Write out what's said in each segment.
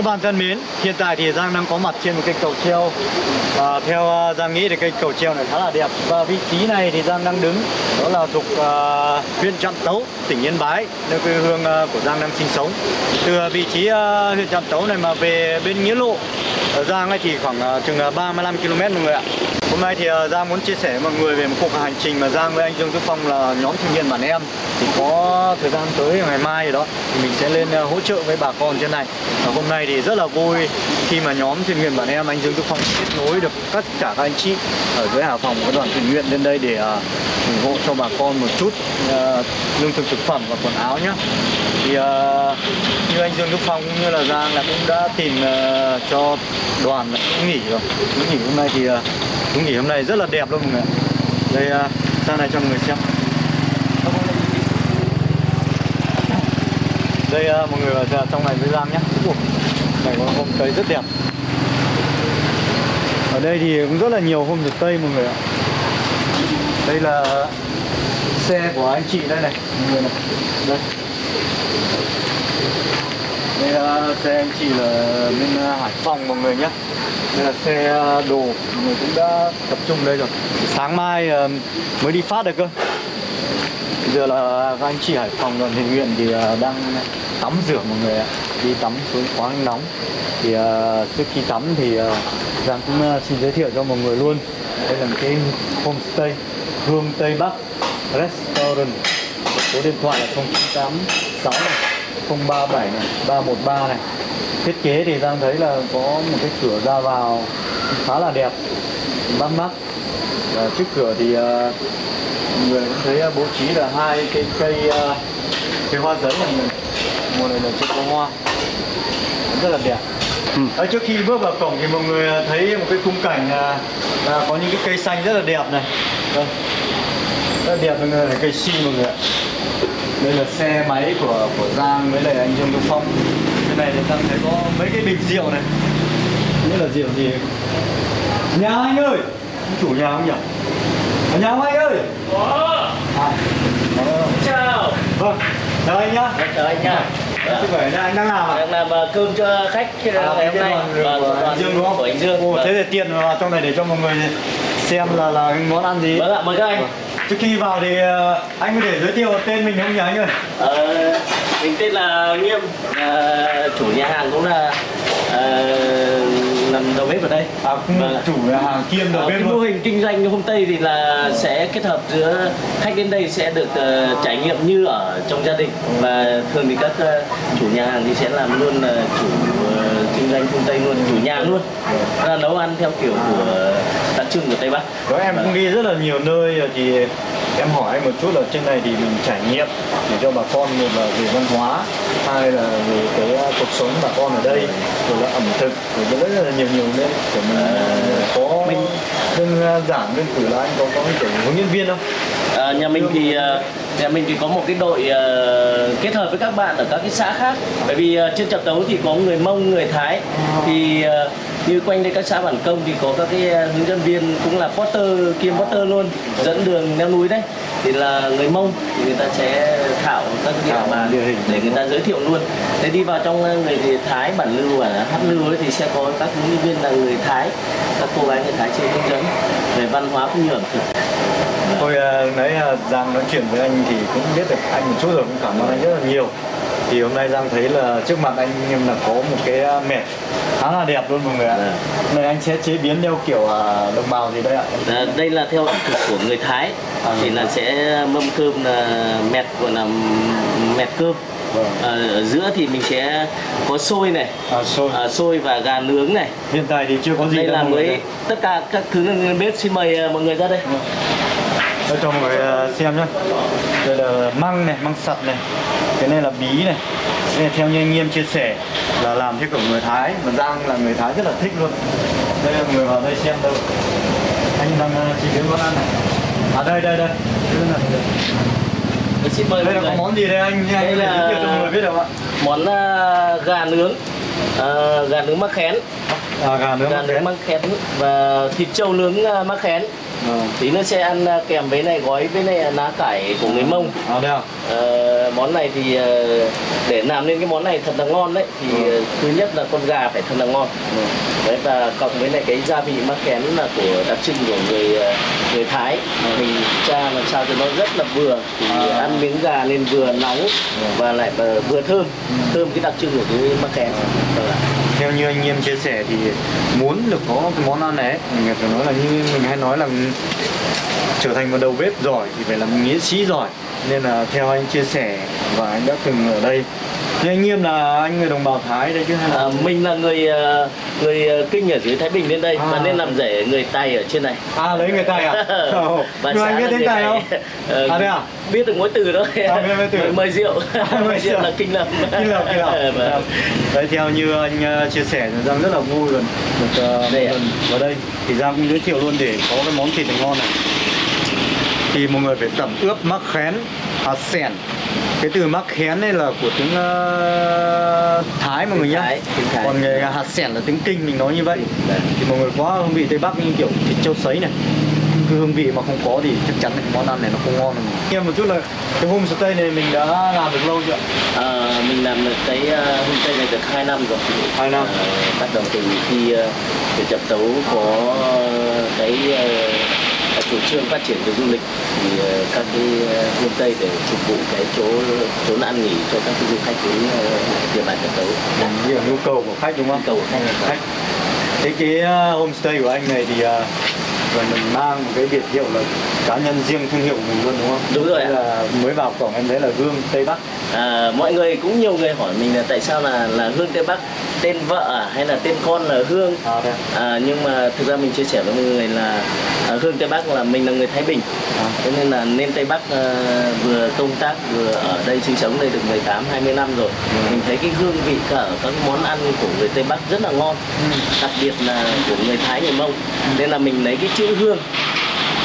Các bạn thân mến, hiện tại thì Giang đang có mặt trên một cây cầu treo và theo à, Giang nghĩ thì cây cầu treo này khá là đẹp và vị trí này thì Giang đang đứng đó là thuộc uh, huyện Trạm Tấu, tỉnh Yên Bái, nơi quê hương uh, của Giang đang sinh sống. Từ vị trí uh, huyện Trạm Tấu này mà về bên Nghĩa Lộ Giang ấy thì khoảng uh, chừng 35 km mọi người ạ. Hôm nay thì uh, Giang muốn chia sẻ với mọi người về một cuộc hành trình mà Giang với anh Dương Đức Phong là nhóm thanh niên bản em thì có thời gian tới ngày mai rồi đó thì mình sẽ lên uh, hỗ trợ với bà con trên này và hôm nay thì thì rất là vui khi mà nhóm thuyền nguyện bản em anh Dương Đức Phong kết nối được tất cả các anh chị ở dưới Hải Phòng có đoàn thuyền nguyện lên đây để uh, ủng hộ cho bà con một chút uh, lương thực thực phẩm và quần áo nhé thì uh, như anh Dương Đức Phong cũng như là Giang là cũng đã tìm uh, cho đoàn cũng nghỉ rồi. Cũng nghỉ hôm nay thì uh, cũng nghỉ hôm nay rất là đẹp luôn mọi người đây uh, sang này cho mọi người xem. Đây uh, mọi người vào trong này với Giang nhé Ủa, này, có hôm tây rất đẹp. Ở đây thì cũng rất là nhiều hôm thực tây, mọi người ạ. Đây là xe của anh chị đây này, mọi người này. Đây. Đây là xe anh chị là bên à, Hải Phòng, mọi người nhé đây là xe à, đồ, mọi người cũng đã tập trung đây rồi. Sáng mai à, mới đi phát được cơ. Bây giờ là các anh chị Hải Phòng đoàn thiện nguyện thì đang tắm rửa, mọi người ạ đi tắm xuống quá nóng thì uh, trước khi tắm thì uh, Giang cũng uh, xin giới thiệu cho mọi người luôn. Đây là một cái homestay Hương Tây Bắc Restaurant. Số điện thoại là 0986 này 037 này 313 này. Thiết kế thì Giang thấy là có một cái cửa ra vào khá là đẹp bắt mắt. Và trước cửa thì uh, mọi người cũng thấy uh, bố trí là hai cái cây uh, cây hoa giấy này. Mùa này là chưa có hoa rất là đẹp. Ừ. Đấy, trước khi bước vào cổng thì mọi người thấy một cái khung cảnh là, là có những cái cây xanh rất là đẹp này. Đây. rất là đẹp mọi người là cây si mọi người ạ. Đây là xe máy của của Giang với lại anh Dương Đức Phong. Cái này thì Giang thấy có mấy cái bình rượu này. Nghĩa là rượu gì. Nhà anh ơi! Chủ nhà không nhỉ? Ở nhà không anh ơi? À, Chào. vâng chào anh nhá. Chào anh nha. Khỏe nha anh đang làm à Đang làm ờ, cơm cho khách À, ngày hôm nay. của Vâng, Dương đúng không? Của anh Dương. Ồ, Vâng. thế thì tiện vào trong này để cho mọi người xem là là món ăn gì. Vâng ạ, mời các anh. Trước khi vào thì ờ, anh có thể giới thiệu tên mình không nhỉ anh ơi? Ờ, mình tên là Nghiêm, ờ, chủ nhà hàng cũng là ờ, làm đầu bếp ở đây. À, cũng Vâng chủ nhà hàng kiêm đầu Ờ, bếp cái mô hình kinh doanh hôm Tây thì là sẽ kết hợp giữa khách đến đây sẽ được ờ, trải nghiệm như ở trong gia đình và thường thì các ờ, chủ nhà hàng thì sẽ làm luôn là chủ ờ, kinh doanh hôm Tây luôn chủ nhà luôn. Là nấu ăn theo kiểu của đặc trưng của Tây Bắc. Đó em cũng đi rất là nhiều nơi rồi thì em hỏi anh một chút là trên này thì mình trải nghiệm để cho bà con một là về văn hóa hai là về cái ờ, cuộc sống bà con ở đây rồi là ẩm thực rồi rất là nhiều nhiều nơi của mình có Mình- đơn giản đơn cử là anh có có kiểu hướng dẫn viên không? À, nhà mình thì ờ, nhà mình thì có một cái đội ờ, kết hợp với các bạn ở các cái xã khác. Bởi vì ờ, trên trạm tấu thì có người mông người thái. Thì ờ, như quanh đây các xã bản công thì có các cái hướng dẫn viên cũng là porter kiêm porter luôn dẫn đường leo núi đấy. Thì là người mông thì người ta sẽ thảo các cái địa bàn để người ta giới thiệu luôn. Thế đi vào trong người thì thái bản lưu và hát lưu ấy thì sẽ có các hướng dẫn viên là người thái các cô gái người thái sẽ hướng dẫn về văn hóa cũng như ẩm thực Tôi uh, nãy uh, Giang nói chuyện với anh thì cũng biết được anh một chút rồi cũng cảm ơn anh rất là nhiều. Thì hôm nay Giang thấy là trước mặt anh là có một cái uh, mẹt khá là đẹp luôn mọi người ạ. Dạ. này anh sẽ chế biến theo kiểu đồng bào gì đây ạ? À, đây là theo ẩm thực của người Thái. À. thì là sẽ mâm cơm là mẹt gọi là mẹt cơm. Vâng. à, ở giữa thì mình sẽ có xôi này. À, xôi. À, xôi và gà nướng này. Hiện tại thì chưa có gì đây là mới tất cả các thứ lên bếp xin mời mọi người ra đây Đây cho mọi người uh, xem nhé đây là măng này măng sặt này. Cái này là bí này. Đây là theo như anh Nghiêm chia sẻ là làm theo kiểu người Thái. Mà Giang là người Thái rất là thích luôn. Đây là mọi người vào đây xem đâu. Anh đang uh, chỉ biến món ăn này. À đây đây đây. Đây Tôi xin mời đây là có món gì đây anh? Đây thể là- cho mọi người biết được không ạ? món à, gà nướng. À, gà nướng mắc khén. À, gà nướng gà mắc nướng khén. măng khén và thịt trâu nướng à, măng khén Ờ. tí nữa sẽ ăn à, kèm với này gói với này lá cải của người mông. À đây à Ờ, món này thì ờ, để làm nên cái món này thật là ngon đấy. Thì Ừ. ờ, thứ nhất là con gà phải thật là ngon. Đấy và cộng với lại cái gia vị mắc kén là của đặc trưng của người ờ, người Thái. Mình cha làm sao cho nó rất là vừa. Thì Ừ. À. ăn miếng gà nên vừa nóng và lại ờ, vừa thơm. Thơm cái đặc trưng của cái mắc kén. Vâng theo như anh em chia sẻ thì muốn được có cái món ăn này mình phải nói là như mình hay nói là trở thành một đầu bếp giỏi thì phải là một nghĩa sĩ giỏi. Nên là theo anh chia sẻ và anh đã từng ở đây thì anh nghiêm là anh người đồng bào thái đấy chứ hay là À, mình là người ờ, người ờ, kinh ở dưới Thái Bình lên đây. À. và nên làm rể người Tây ở trên này. À lấy người tây à? Ồ, xã anh biết tiếng tây không? Ờ, à đây à? biết được mỗi từ thôi. À, biết từ. mời, mời rượu. Mời mời rượu là kinh lập kinh lộc kinh lộc Vâng. đấy theo như anh ờ, chia sẻ giang rất là vui luôn. Được uh, Đây lần vào đây thì giang cũng giới thiệu luôn để có cái món thịt ngon này. Thì mọi người phải tẩm ướp mắc khén hạt sẻn cái từ mắc khén này là của tiếng ờ, thái mọi người nhá. Còn người hạt sẻn là tiếng kinh mình nói như vậy. Thì mọi người có hương vị tây bắc như kiểu thịt trâu sấy này. Cái hương vị mà không có thì chắc chắn cái món ăn này nó không ngon em một chút là cái homestay này mình đã làm được lâu chưa? Ờ, mình làm được cái uh, homestay này được 2 năm rồi. Hai năm. Ờ, bắt đầu từ khi uh, huyện Trạm Tấu có cái uh, chủ trương phát triển về du lịch thì ờ, các cái uh, homestay để phục vụ cái chỗ chỗ ăn nghỉ cho các cái du khách đến uh, địa bàn Trạm Tấu là nhu cầu của khách đúng không? cầu khách khách. Thế cái homestay của anh này thì rồi mình mang một cái biệt hiệu là cá nhân riêng thương hiệu của mình luôn đúng không? Đúng rồi ạ. là mới vào cổng em thấy là gương Tây Bắc. À, mọi người cũng nhiều người hỏi mình là tại sao là là Hương Tây Bắc tên vợ à, hay là tên con là Hương? À à, nhưng mà thực ra mình chia sẻ với mọi người là à, Hương Tây Bắc là mình là người Thái Bình. À. cho nên là nên Tây Bắc à, vừa công tác vừa ở đây sinh sống đây được 18 20 năm rồi. Ừ. mình thấy cái hương vị cả các món ăn của người Tây Bắc rất là ngon. Ừ. đặc biệt là của người Thái người Mông. Nên là mình lấy cái chữ hương.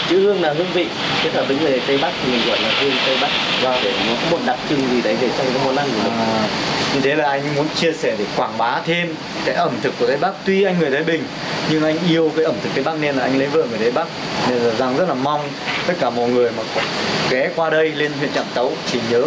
Chữ hương là hương vị. Kết hợp với người Tây Bắc thì mình gọi là hương Tây Bắc. Và để nó có một đặc trưng gì đấy để trong cái món ăn của mình. À, như thế là anh muốn chia sẻ để quảng bá thêm cái ẩm thực của Tây Bắc. Tuy anh người Thái Bình nhưng anh yêu cái ẩm thực Tây Bắc nên là anh lấy vợ người Tây Bắc. Nên là Giang rất là mong tất cả mọi người mà ghé qua đây lên huyện Trạm Tấu thì nhớ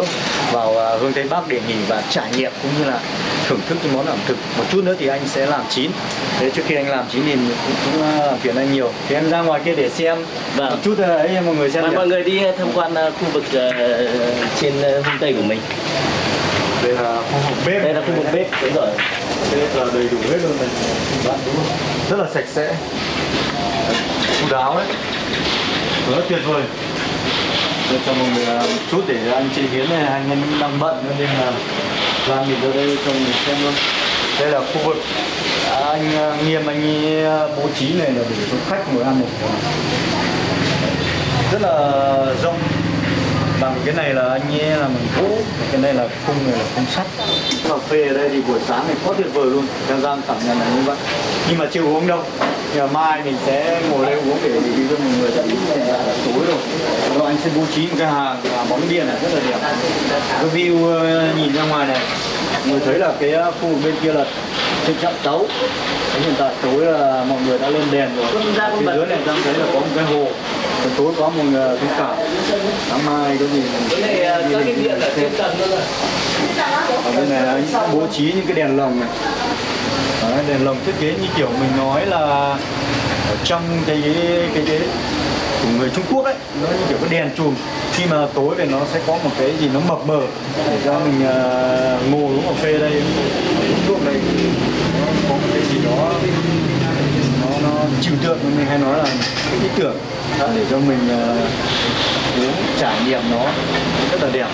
vào à, hương Tây Bắc để nghỉ và trải nghiệm cũng như là thưởng thức cái món ẩm thực. Một chút nữa thì anh sẽ làm chín. Thế trước khi anh làm chín thì cũng, cũng à, làm phiền anh nhiều. Thì em ra ngoài kia để xem. Vâng. một chút à, ấy mọi người xem mọi người đi tham quan khu vực uh, trên uh, tây của mình. Đây là khu vực bếp. Đây là khu vực bếp, đúng rồi. Bếp là đầy đủ hết luôn này. Bạn đúng không? rất là sạch sẽ. Chu đáo đấy. Rất tuyệt vời. Để cho mọi người à, một chút để anh chế biến này anh em đang bận nên là ra mình ra đây cho mình xem luôn. Đây là khu vực à, anh à, nghiêm anh bố trí này là để cho khách ngồi ăn một rất là rộng bằng cái này là anh ấy làm bằng gỗ cái này là khung này là khung sắt. Cà phê ở đây thì buổi sáng này quá tuyệt vời luôn Giang Giang cảm nhận là như vậy. Nhưng mà chưa uống đâu. Nhưng mà mai mình sẽ ngồi đây uống để đi cho mọi người tại vì hiện tại là tối rồi. Rồi anh sẽ bố trí một cái hàng bóng điện này rất là đẹp. Cái view ờ, nhìn ra ngoài này người thấy là cái ờ, khu bên kia là trên chậm tấu. Thế hiện tại tối là mọi người đã lên đèn rồi. Phía dưới này Giang thấy là có một cái hồ tối có một người thông cảm sáng mai cái gì Cái này uh, có cái điện ở trên tầng luôn rồi. ở bên này anh bố trí những cái đèn lồng này. Đấy, đèn lồng thiết kế như kiểu mình nói là ở trong cái cái cái của người Trung Quốc ấy nó như kiểu cái đèn chùm. Khi mà tối thì nó sẽ có một cái gì nó mập mờ. Để cho mình ờ, ngồi uống cà phê đây uống thuốc đây. Nó có một cái gì đó nó nó trừu tượng mình hay nói là cái ý tưởng để cho mình uống trải nghiệm nó rất là đẹp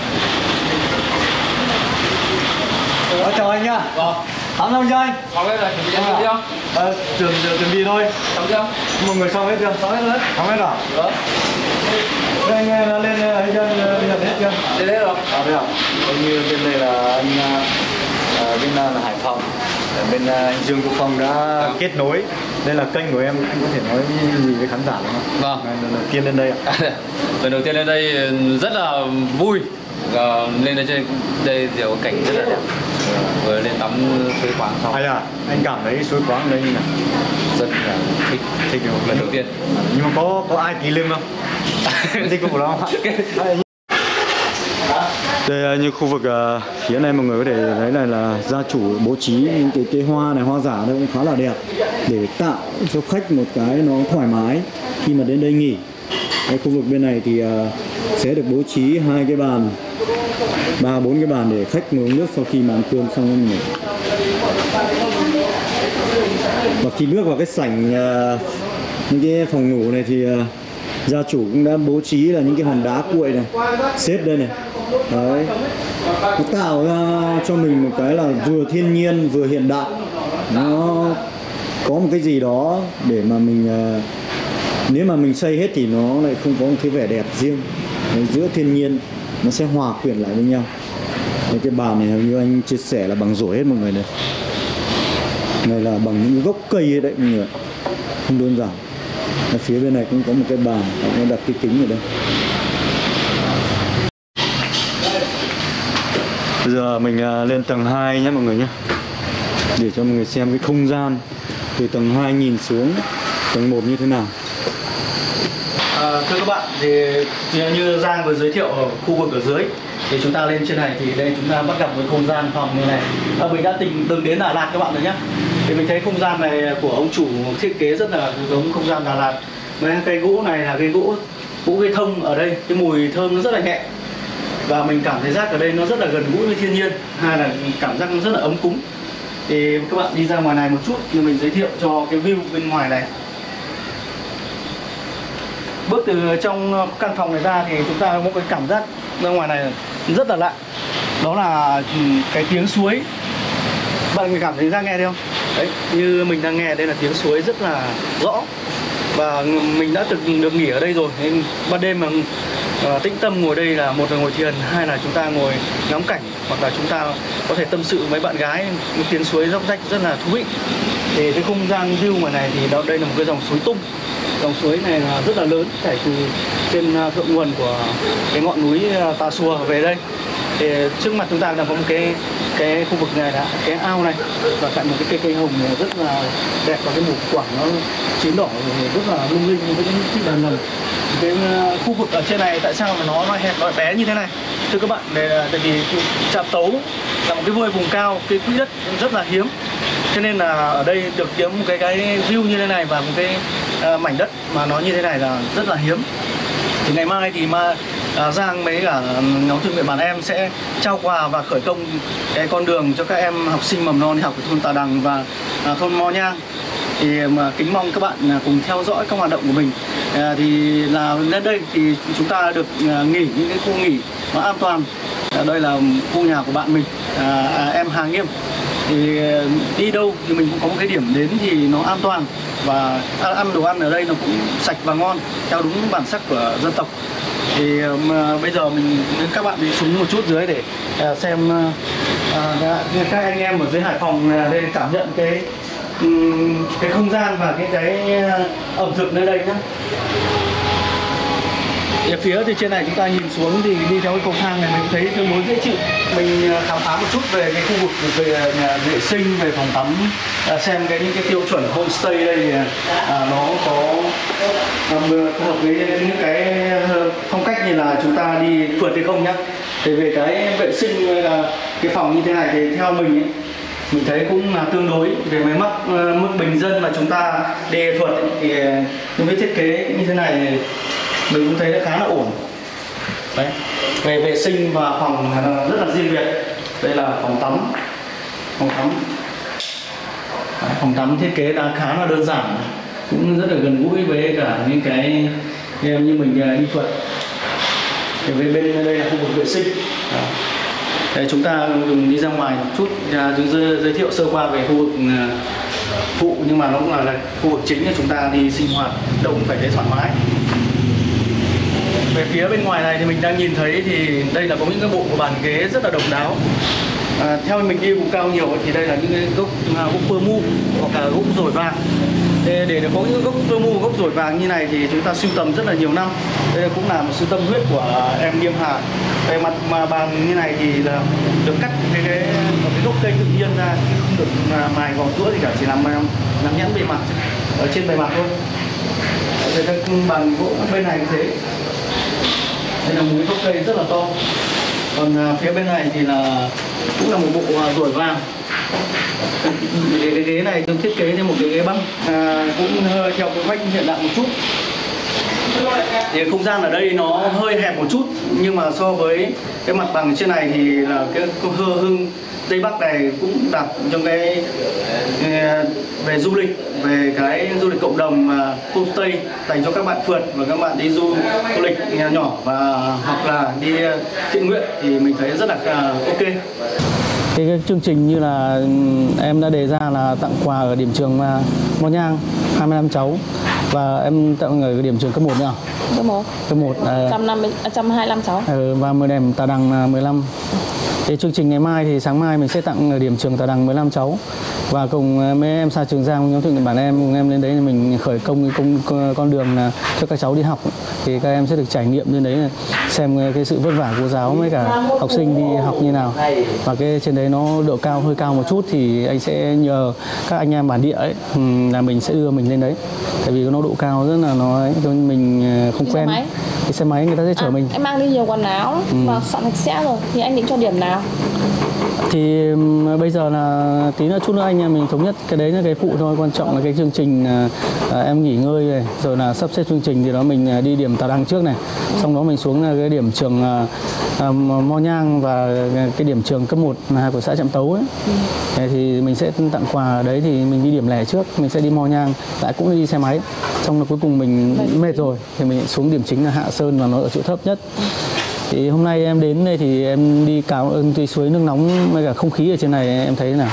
Ờ, chào anh nhá. Vâng, Tám năm cho anh. xong hết rồi, chuẩn bị ăn cơm chưa? Ờ, chuẩn, chuẩn, bị thôi. Xong chưa? Mọi người xong hết chưa? Xong hết rồi. Xong hết rồi. Được. Thế anh ờ, lên ờ, ấy chưa? Bây giờ hết chưa? Đến đấy rồi. À đây à? Như bên đây là anh ờ, bên là Hải Phòng. Bên anh Dương Quốc Phong đã kết nối. Đây là kênh của em, anh có thể nói gì với khán giả đúng không? Vâng. Lần đầu tiên lên đây ạ. Lần đầu tiên lên đây rất là vui. Ờ, lên đây chơi đây kiểu cảnh rất là đẹp. vừa lên tắm suối khoáng xong hay là anh cảm thấy suối khoáng ở đây như nào rất là thích thích không lần đầu tiên nhưng mà có có ai ký lưng không thích vụ đó không đây à, như khu vực à, phía này mọi người có thể thấy này là gia chủ bố trí những cái cây hoa này hoa giả đây cũng khá là đẹp để tạo cho khách một cái nó thoải mái khi mà đến đây nghỉ. Cái khu vực bên này thì à, sẽ được bố trí hai cái bàn, ba, bốn cái bàn để khách ngồi uống nước sau khi mà ăn cơm xong rồi nghỉ và khi bước vào cái sảnh à, những cái phòng ngủ này thì à, gia chủ cũng đã bố trí là những cái hòn đá cuội này, xếp đây này. Đấy. Nó tạo ra cho mình một cái là vừa thiên nhiên, vừa hiện đại. Nó có một cái gì đó để mà mình ờ, nếu mà mình xây hết thì nó lại không có một cái vẻ đẹp riêng. Đấy, giữa thiên nhiên nó sẽ hòa quyện lại với nhau. Đấy, cái bàn này như anh chia sẻ là bằng rổ hết mọi người này. Này là bằng những gốc cây ấy đấy mọi người không đơn giản. Ở phía bên này cũng có một cái bàn nó đặt cái kính ở đây. Bây giờ mình ờ, lên tầng 2 nhé mọi người nhé. Để cho mọi người xem cái không gian. Từ tầng 2 nhìn xuống tầng 1 như thế nào À, thưa các bạn, thì như Giang vừa giới thiệu ở khu vực ở dưới thì chúng ta lên trên này thì đây chúng ta bắt gặp với không gian phòng như này. À, mình đã từng từng đến Đà Lạt các bạn rồi nhé. Thì mình thấy không gian này của ông chủ thiết kế rất là giống không gian Đà Lạt. Mấy cây gỗ này là cây gỗ gỗ cây thông ở đây, cái mùi thơm nó rất là nhẹ và mình cảm thấy rác ở đây nó rất là gần gũi với thiên nhiên. Hai là cảm giác nó rất là ấm cúng. Thì các bạn đi ra ngoài này một chút thì mình giới thiệu cho cái view bên ngoài này. Bước từ trong căn phòng này ra thì chúng ta có một cái cảm giác ra ngoài này rất là lạ. Đó là ừ, cái tiếng suối. Bạn cảm thấy ra nghe thấy không? Đấy, như mình đang nghe đây là tiếng suối rất là rõ. Và mình đã từng được nghỉ ở đây rồi, nên ban đêm mà à, tĩnh tâm ngồi đây là một là ngồi thiền hai là chúng ta ngồi ngắm cảnh hoặc là chúng ta có thể tâm sự với bạn gái một tiếng suối dốc rách rất là thú vị. Thì cái không gian view ngoài này thì đó đây là một cái dòng suối tung. Dòng suối này là rất là lớn chảy từ trên à, thượng nguồn của cái ngọn núi à, Tà Xùa về đây. Thì trước mặt chúng ta là có một cái cái khu vực này là cái ao này và cạnh một cái cây cây hồng rất là đẹp và cái mủ quả nó chín đỏ rất là lung linh với những chiếc đàn lồng cái à, khu vực ở trên này tại sao mà nó nó hẹp nó bé như thế này? Thưa các bạn đây là tại vì trạm tấu là một cái vơi vùng cao cái quỹ đất rất là hiếm. Cho nên là ở đây được kiếm một cái cái view như thế này và một cái uh, mảnh đất mà nó như thế này là rất là hiếm. Thì ngày mai thì mà uh, Giang mấy cả nhóm thương nguyện bản em sẽ trao quà và khởi công cái con đường cho các em học sinh mầm non đi học ở thôn Tà Đằng và uh, thôn Mo Nhang thì à, mà kính mong các bạn à, cùng theo dõi các hoạt động của mình. À, thì là lên đây thì chúng ta được à, nghỉ những cái khu nghỉ nó an toàn. À, đây là khu nhà của bạn mình à, à, em Hà Nghiêm. Thì à, đi đâu thì mình cũng có một cái điểm đến thì nó an toàn và ăn đồ ăn ở đây nó cũng sạch và ngon theo đúng bản sắc của dân tộc. Thì mà bây giờ mình các bạn đi xuống một chút dưới để xem à, các anh em ở dưới Hải Phòng lên cảm nhận cái cái không gian và cái cái ờ, ẩm thực nơi đây nhá. ở phía thì trên này chúng ta nhìn xuống thì đi theo cái cầu thang này mình thấy tương đối dễ chịu mình ờ, khám phá một chút về cái khu vực về ờ, nhà vệ sinh về phòng tắm xem cái những cái tiêu chuẩn homestay đây thì, à, nó có phù hợp với những cái phong cách như là chúng ta đi phượt hay không nhá thì về cái vệ sinh hay là cái phòng như thế này thì theo mình ấy, mình thấy cũng là tương đối về máy móc ờ, mức bình dân mà chúng ta đề thuật thì ờ, những cái thiết kế như thế này mình cũng thấy là khá là ổn. Đấy về vệ sinh và phòng rất là riêng biệt. Đây là phòng tắm phòng tắm. Đấy, phòng tắm thiết kế đã khá là đơn giản cũng rất là gần gũi với cả những cái em như mình ờ, đi phượt thì bên bên đây là khu vực vệ sinh. Đấy. Đây, chúng ta dùng đi ra ngoài một chút à, chúng giới, giới thiệu sơ qua về khu vực à, phụ nhưng mà nó cũng là, là khu vực chính để chúng ta đi sinh hoạt động phải thấy thoải mái. Về phía bên ngoài này thì mình đang nhìn thấy thì đây là có những cái bộ của bàn ghế rất là độc đáo. À, theo mình đi vùng cao nhiều thì đây là những cái gốc à, gốc pơ mu hoặc là gốc rổi vàng để, để có những gốc pơ mu gốc dồi vàng như này thì chúng ta sưu tầm rất là nhiều năm. Đây cũng là một sự tâm huyết của em Diêm Hà. Về mặt mà bàn như này thì là được cắt cái, cái một cái gốc cây tự nhiên ra chứ không được mài gọt rũa gì cả chỉ làm làm, nhẵn bề mặt ở trên bề mặt thôi. Đấy, các bàn gỗ bên này cũng thế. Đây là một cái gốc cây rất là to. Còn à, phía bên này thì là cũng là một bộ à, vàng cái, cái ghế này tôi thiết kế thêm một cái ghế băng. À, cũng hơi theo cái vách hiện đại một chút. Thì không gian ở đây nó hơi hẹp một chút nhưng mà so với cái mặt bằng trên này thì là cái hơ hưng. Tây bắc này cũng đặt trong cái về du lịch về cái du lịch cộng đồng mà homestay dành cho các bạn phượt và các bạn đi du du lịch nhỏ và hoặc là đi ờ, thiện nguyện thì mình thấy rất là ờ, ok cái, cái chương trình như là ừm, em đã đề ra là tặng quà ở điểm trường à, Mò Nhang 25 cháu. Và em tặng ở điểm trường cấp 1 nữa. Số 1 cấp 1 à, 150 125 cháu. Ừ, và 10 đèn Tà Đằng là 15 thì chương trình ngày mai thì sáng mai mình sẽ tặng ở điểm trường Tà Đằng 15 cháu. Và cùng ờ, mấy em xa trường Giang nhóm thiện nguyện bản em cùng em lên đấy thì mình khởi công cái công con đường là cho các cháu đi học. Thì các em sẽ được trải nghiệm trên đấy là xem ờ, cái sự vất vả của giáo với cả học sinh đi học như nào. Và cái trên đấy nó độ cao hơi cao một chút thì anh sẽ nhờ các anh em bản địa ấy là mình sẽ đưa mình lên đấy. Tại vì nó độ cao rất là nó ấy, mình ờ, không quen. Cái xe máy người ta sẽ chở À, mình. em mang đi nhiều quần áo và soạn sạch sẽ rồi. Thì anh định cho điểm nào? Thì bây giờ là tí nữa chút nữa anh em mình thống nhất. Cái đấy là cái phụ thôi quan trọng là cái chương trình à, à, em nghỉ ngơi này rồi là sắp xếp chương trình thì đó mình à, đi điểm Tà Đăng trước này. Xong đó mình xuống là cái điểm trường à, à, Mo Nhang và cái điểm trường cấp 1 là của xã Trạm Tấu ấy. Thế thì mình sẽ tặng quà đấy thì mình đi điểm lẻ trước mình sẽ đi Mo Nhang lại cũng đi xe máy. Xong là cuối cùng mình mệt. rồi thì mình xuống điểm chính là Hạ Sơn và nó ở chỗ thấp nhất. Thì hôm nay em đến đây thì em đi cào ơn cái suối nước nóng với cả không khí ở trên này em thấy thế nào?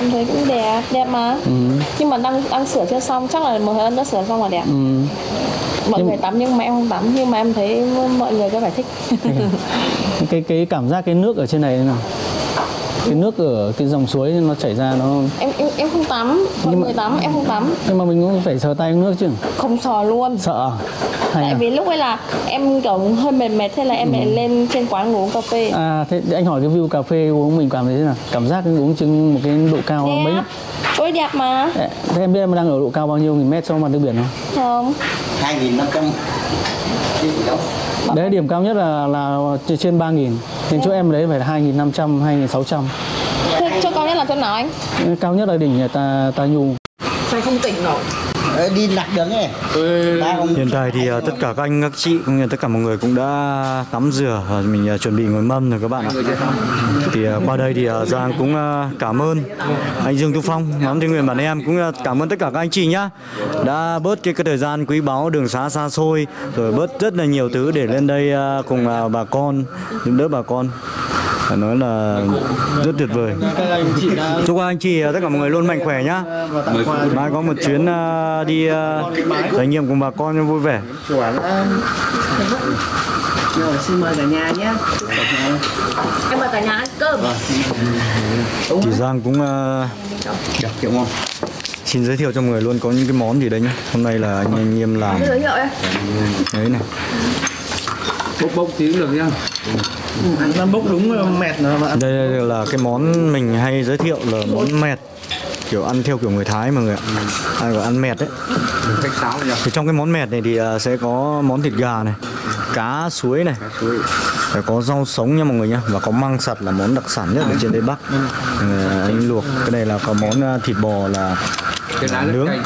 Em thấy cũng đẹp đẹp mà. Ừ. nhưng mà đang đang sửa chưa xong chắc là một thời ân đã sửa xong là đẹp Ừ. mọi Nhưng- người tắm nhưng mà em không tắm nhưng mà em thấy mọi người có vẻ thích. Cái cái cảm giác cái nước ở trên này thế nào? Cái nước ở cái dòng suối nó chảy ra nó em em em không tắm mọi Nhưng mà- người tắm em không tắm. Nhưng mà mình cũng phải sờ tay nước chứ. Không sò luôn. Sợ à? Tại à? vì lúc ấy là em kiểu hơi mệt mệt thế là em lại lên trên quán uống cà phê. À thế anh hỏi cái view cà phê uống mình cảm thấy thế nào? Cảm giác uống chừng một cái độ cao mấy? Đẹp ôi đẹp mà. Thế em biết em đang ở độ cao bao nhiêu nghìn mét so với mặt nước biển không? Không. 2.500 đấy điểm cao nhất là là trên 3 nghìn. Nên chỗ em đấy phải là 2.500 2.600 thế chỗ cao nhất là chỗ nào anh? Cao nhất là đỉnh ta ta nhu. Sao không tỉnh nổi đi lạc đường ấy ông Hiện tại thì à, tất cả các anh các chị cũng như tất cả mọi người cũng đã tắm rửa và mình à, chuẩn bị ngồi mâm rồi các bạn ạ. Thì à, qua đây thì Giang cũng cảm ơn anh Dương Tu Phong, nhóm thiện nguyện bản em cũng cảm ơn tất cả các anh chị nhá. Đã bớt cái, cái thời gian quý báu đường xá xa xôi rồi bớt rất là nhiều thứ để lên đây cùng bà con giúp đỡ bà con. Phải nói là rất tuyệt vời. Chúc anh chị à, tất cả mọi người luôn mạnh khỏe nhá. Mai có một chuyến à, đi à, trải nghiệm cùng bà con vui vẻ. Rồi xin mời cả nhà nhé Em vào cả nhà ăn cơm Chị Giang cũng à, Được kiểu ngon xin giới thiệu cho mọi người luôn có những cái món gì đấy nhá. Hôm nay là anh anh Nghiêm làm em đấy này. Bốc bốc tí cũng được nhá. Ăn bốc đúng mệt rồi bạn. Đây là cái món mình hay giới thiệu là món mẹt. Kiểu ăn theo kiểu người Thái mọi người ạ. Ăn gọi ăn mẹt đấy. Thì trong cái món mẹt này thì à, sẽ có món thịt gà này, cá suối này, suối. phải có rau sống nha mọi người nhá. Và có măng sặt là món đặc sản nhất ở trên tây bắc. Ờ, anh luộc. Cái này là có món à, thịt bò là nướng. cay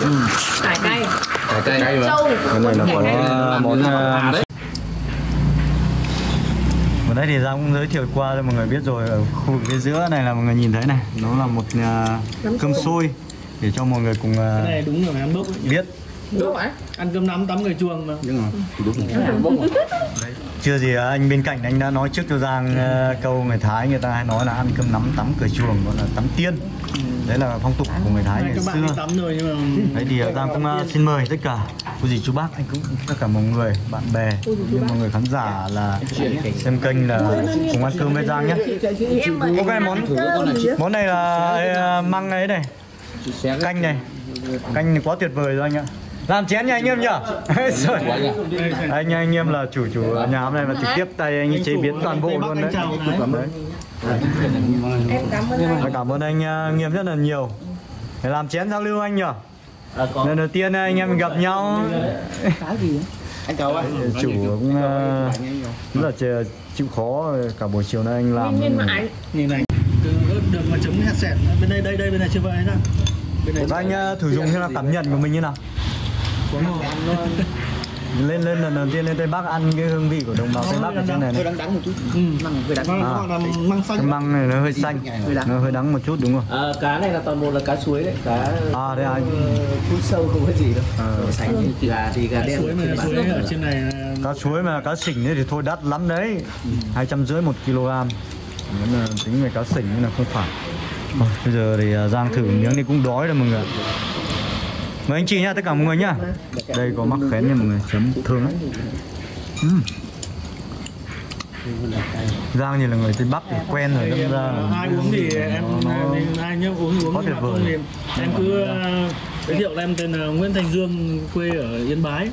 Cải cay. Cay cay cái này là có à, món Vừa nãy thì Giang cũng giới thiệu qua cho mọi người biết rồi ở khu vực phía giữa này là mọi người nhìn thấy này nó là một à, cơm sôi để cho mọi người cùng này đúng rồi ăn bốc ấy. biết Đúng rồi. Ăn cơm nắm tắm người chuồng mà. Chưa gì à, anh bên cạnh anh đã nói trước cho Giang à, câu người Thái người ta hay nói là ăn cơm nắm tắm cửa chuồng gọi là tắm tiên. Đấy là phong tục của người Thái ngày các bạn đi xưa tắm rồi nhưng mà đấy thì à, Giang cũng à, xin mời tất cả cô dì chú bác anh cũng tất cả mọi người bạn bè như mọi người khán giả là xem kênh là cùng ăn cơm với Giang nhé. ok món món này là măng ấy này. canh này. canh này quá tuyệt vời rồi anh ạ làm chén nha anh em nhở Rồi. anh anh em là chủ chủ nhà hôm nay là trực tiếp tay anh ấy chế biến toàn bộ luôn đấy. Em cảm ơn anh. Cảm ơn anh. Uh, nghiêm rất là nhiều. Để làm chén giao lưu anh nhở À, lần đầu tiên anh em mình gặp nhau. Anh cậu á chủ cũng uh, rất là chịu- chịu khó cả buổi chiều nay anh làm. Nhìn này đường, đường mà chống hạt sẹt bên đây đây đây bên này chưa vậy bên này Và anh thử dùng như là cảm nhận của mình như nào lên lên lần đầu tiên lên tây bắc ăn cái hương vị của đồng bào tây bắc ở trên này hơi này đắng đắng một chút. Ừ. măng hơi đắng. Nó À. măng cái xanh. Măng này nó hơi xanh. nó hơi đắng một chút đúng không? À, cá này là toàn bộ là cá suối đấy. Cá à đây anh phun sâu không có gì đâu. Ờ, sánh gà thì gà đen suối trên mà bàn. suối ở trên này cá suối mà cá sỉnh ấy thì thôi đắt lắm đấy. Hai trăm rưỡi một kg. Nếu là tính về cá sỉnh là không phải. Bây giờ thì à, Giang thử miếng thì cũng đói rồi mọi người mời anh chị nhá tất cả mọi người nhá đây có mắc khén nha mọi người chấm thơm lắm. Ừm. Giang thì là người Tây Bắc thì quen rồi đâm ra là- ai uống thì em Nó- ai nhớ uống uống thì em cứ uh, giới thiệu em tên là Nguyễn Thành Dương quê ở Yên Bái